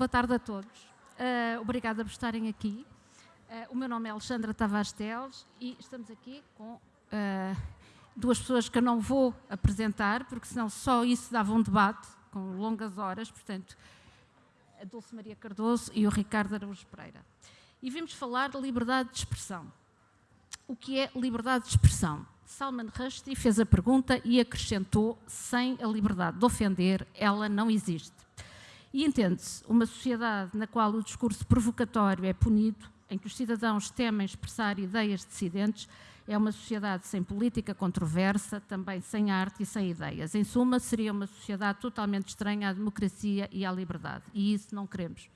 boa tarde a todos. Uh, obrigada por estarem aqui. Uh, o meu nome é Alexandra Tavares Teles e estamos aqui com uh, duas pessoas que eu não vou apresentar, porque senão só isso dava um debate com longas horas, portanto, a Dulce Maria Cardoso e o Ricardo Araújo Pereira. E vimos falar de liberdade de expressão. O que é liberdade de expressão? Salman Rushdie fez a pergunta e acrescentou: sem a liberdade de ofender, ela não existe. E entende-se, uma sociedade na qual o discurso provocatório é punido, em que os cidadãos temem expressar ideias dissidentes, é uma sociedade sem política controversa, também sem arte e sem ideias. Em suma, seria uma sociedade totalmente estranha à democracia e à liberdade. E isso não queremos.